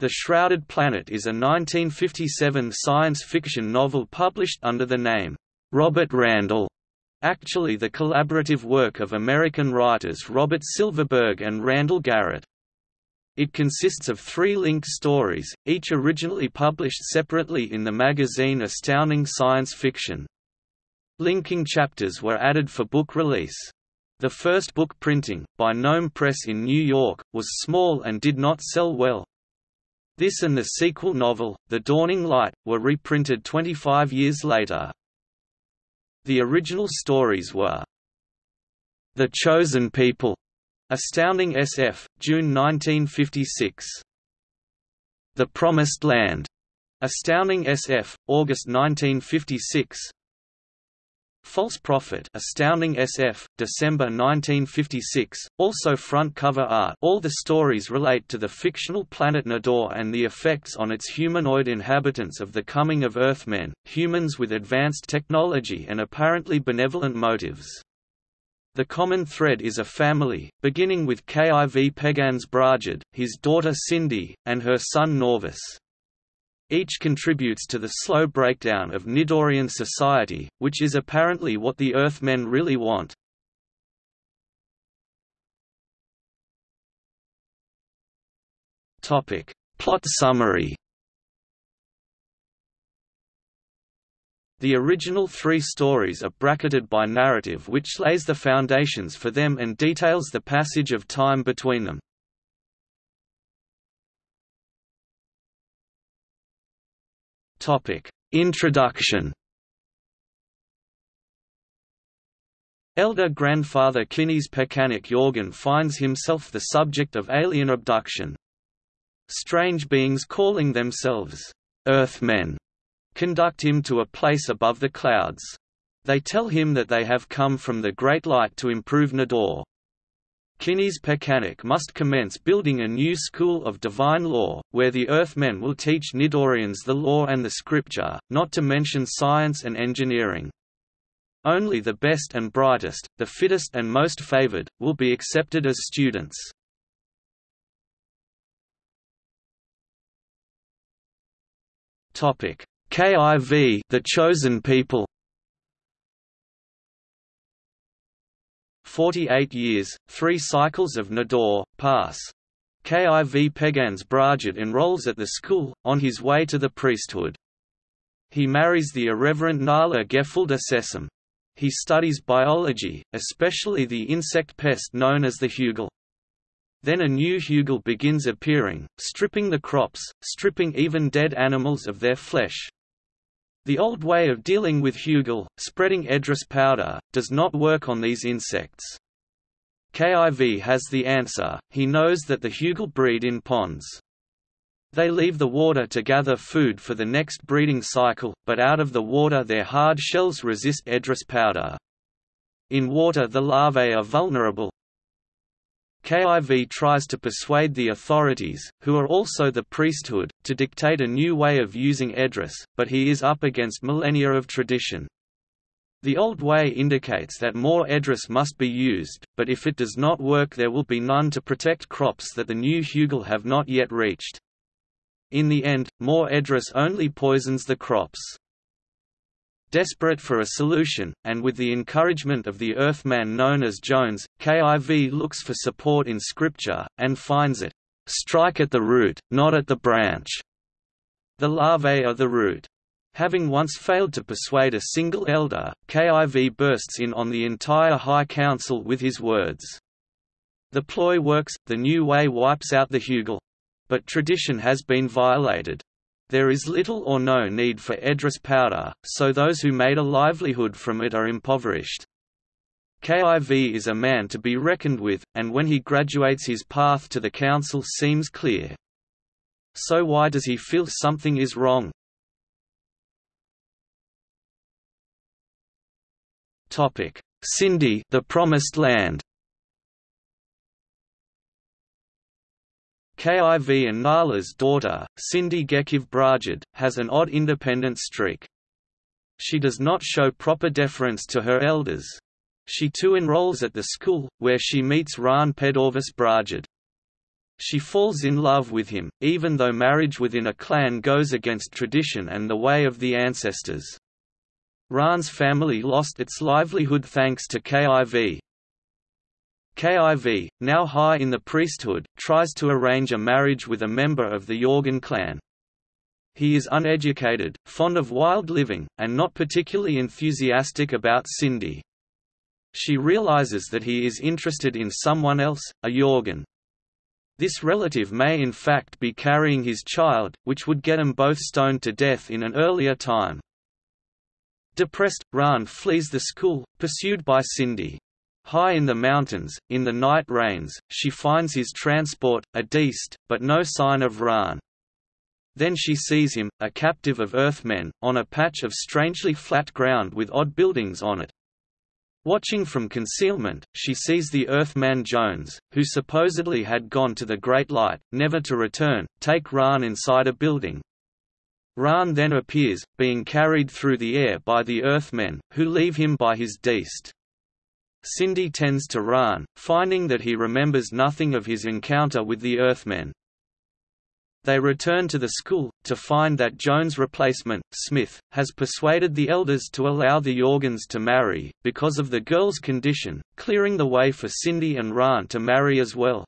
The Shrouded Planet is a 1957 science fiction novel published under the name, Robert Randall, actually the collaborative work of American writers Robert Silverberg and Randall Garrett. It consists of three linked stories, each originally published separately in the magazine Astounding Science Fiction. Linking chapters were added for book release. The first book printing, by Gnome Press in New York, was small and did not sell well. This and the sequel novel, The Dawning Light, were reprinted 25 years later. The original stories were The Chosen People, Astounding SF, June 1956. The Promised Land, Astounding SF, August 1956. False Prophet Astounding SF, December 1956, also front cover art all the stories relate to the fictional planet Nidor and the effects on its humanoid inhabitants of the coming of Earthmen, humans with advanced technology and apparently benevolent motives. The common thread is a family, beginning with Kiv Pegans Brajad, his daughter Cindy, and her son Norvis. Each contributes to the slow breakdown of Nidorian society, which is apparently what the Earthmen really want. Topic. Plot summary The original three stories are bracketed by narrative which lays the foundations for them and details the passage of time between them. Topic: Introduction. Elder grandfather Kines Pekanik Yorgan finds himself the subject of alien abduction. Strange beings calling themselves Earthmen conduct him to a place above the clouds. They tell him that they have come from the Great Light to improve Nidor. Kines Pekanik must commence building a new school of divine law, where the Earthmen will teach Nidorians the law and the scripture, not to mention science and engineering. Only the best and brightest, the fittest and most favored, will be accepted as students. KIV The Chosen People 48 years, three cycles of Nidor, pass. Kiv Pegans Brajad enrolls at the school, on his way to the priesthood. He marries the irreverent Nala Gefilda Sesam. He studies biology, especially the insect pest known as the hugel. Then a new hugel begins appearing, stripping the crops, stripping even dead animals of their flesh, the old way of dealing with hugel, spreading Edris powder, does not work on these insects. KIV has the answer, he knows that the hugel breed in ponds. They leave the water to gather food for the next breeding cycle, but out of the water their hard shells resist Edris powder. In water the larvae are vulnerable, KIV tries to persuade the authorities, who are also the priesthood, to dictate a new way of using Edris, but he is up against millennia of tradition. The old way indicates that more Edris must be used, but if it does not work there will be none to protect crops that the new Hugel have not yet reached. In the end, more Edris only poisons the crops. Desperate for a solution, and with the encouragement of the Earthman known as Jones, KIV looks for support in Scripture, and finds it, "...strike at the root, not at the branch." The larvae are the root. Having once failed to persuade a single elder, KIV bursts in on the entire High Council with his words. The ploy works, the new way wipes out the Hugel. But tradition has been violated. There is little or no need for Edris powder, so those who made a livelihood from it are impoverished. KIV is a man to be reckoned with, and when he graduates his path to the council seems clear. So why does he feel something is wrong? Cindy the Promised Land KIV and Nala's daughter, Cindy Gekiv Brajad, has an odd independent streak. She does not show proper deference to her elders. She too enrolls at the school, where she meets Ran Pedorvis Brajad. She falls in love with him, even though marriage within a clan goes against tradition and the way of the ancestors. Ran's family lost its livelihood thanks to KIV. KIV, now high in the priesthood, tries to arrange a marriage with a member of the Yorgan clan. He is uneducated, fond of wild living, and not particularly enthusiastic about Cindy. She realizes that he is interested in someone else, a Yorgan. This relative may in fact be carrying his child, which would get them both stoned to death in an earlier time. Depressed, Ran flees the school, pursued by Cindy. High in the mountains, in the night rains, she finds his transport, a Deist, but no sign of Ran. Then she sees him, a captive of Earthmen, on a patch of strangely flat ground with odd buildings on it. Watching from concealment, she sees the Earthman Jones, who supposedly had gone to the Great Light, never to return, take Ran inside a building. Ran then appears, being carried through the air by the Earthmen, who leave him by his Deist. Cindy tends to Ran, finding that he remembers nothing of his encounter with the Earthmen. They return to the school, to find that Jones' replacement, Smith, has persuaded the elders to allow the Yorgans to marry, because of the girl's condition, clearing the way for Cindy and Ran to marry as well.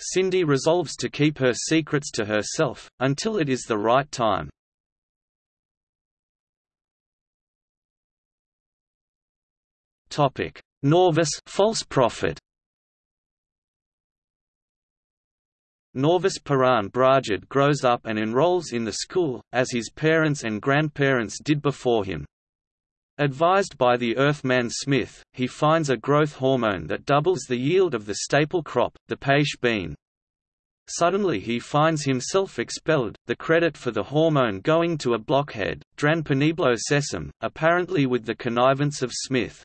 Cindy resolves to keep her secrets to herself, until it is the right time. Norvis false prophet Norvis Paran Brajad grows up and enrolls in the school, as his parents and grandparents did before him. Advised by the Earthman Smith, he finds a growth hormone that doubles the yield of the staple crop, the peish bean. Suddenly he finds himself expelled, the credit for the hormone going to a blockhead, Dran Peniblo Sesam, apparently with the connivance of Smith.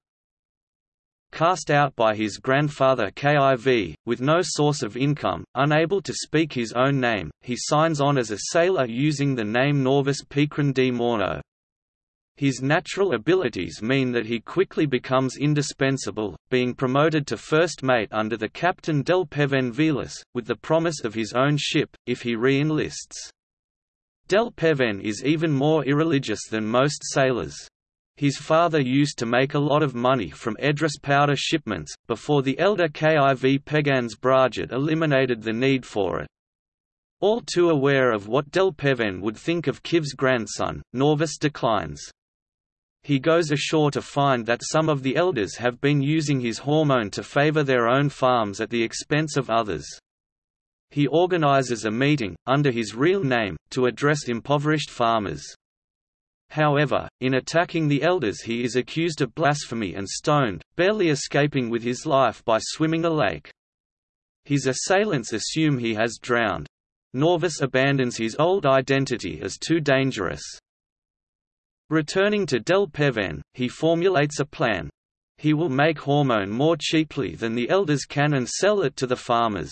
Cast out by his grandfather KIV, with no source of income, unable to speak his own name, he signs on as a sailor using the name Norvis Pikran D. Morno. His natural abilities mean that he quickly becomes indispensable, being promoted to first mate under the captain Del Peven Vilas, with the promise of his own ship, if he re-enlists. Del Peven is even more irreligious than most sailors. His father used to make a lot of money from Edris powder shipments, before the elder Kiv Pegans Brajad eliminated the need for it. All too aware of what Del Peven would think of Kiv's grandson, Norvis declines. He goes ashore to find that some of the elders have been using his hormone to favor their own farms at the expense of others. He organizes a meeting, under his real name, to address impoverished farmers. However, in attacking the elders he is accused of blasphemy and stoned, barely escaping with his life by swimming a lake. His assailants assume he has drowned. Norvis abandons his old identity as too dangerous. Returning to Del Peven, he formulates a plan. He will make hormone more cheaply than the elders can and sell it to the farmers.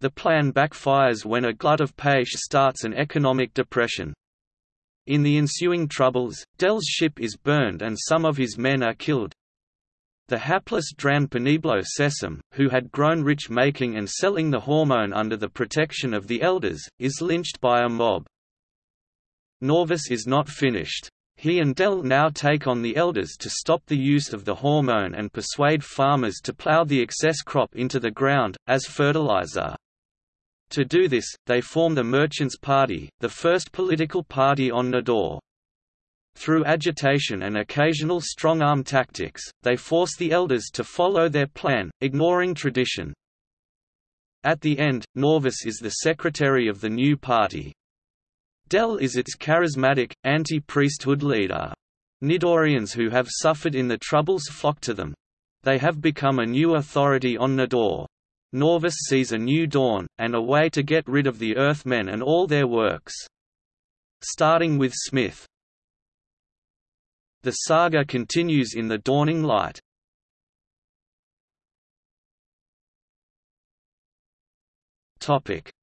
The plan backfires when a glut of peish starts an economic depression. In the ensuing troubles, Dell's ship is burned and some of his men are killed. The hapless Dran Peniblo Sesam, who had grown rich making and selling the hormone under the protection of the elders, is lynched by a mob. Norvis is not finished. He and Dell now take on the elders to stop the use of the hormone and persuade farmers to plow the excess crop into the ground, as fertilizer. To do this, they form the Merchants' Party, the first political party on Nidor. Through agitation and occasional strong-arm tactics, they force the elders to follow their plan, ignoring tradition. At the end, Norvis is the secretary of the new party. Del is its charismatic, anti-priesthood leader. Nidorians who have suffered in the Troubles flock to them. They have become a new authority on Nidor. Norvis sees a new dawn, and a way to get rid of the Earthmen and all their works. Starting with Smith. The saga continues in the dawning light.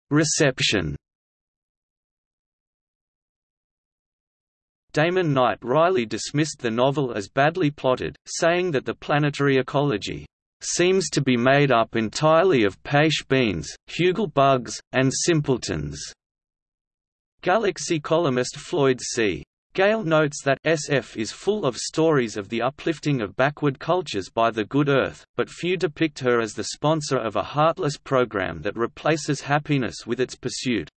Reception Damon Knight wryly dismissed the novel as badly plotted, saying that the planetary ecology seems to be made up entirely of peiche beans, hugel bugs, and simpletons." Galaxy columnist Floyd C. Gale notes that SF is full of stories of the uplifting of backward cultures by the good earth, but few depict her as the sponsor of a heartless program that replaces happiness with its pursuit.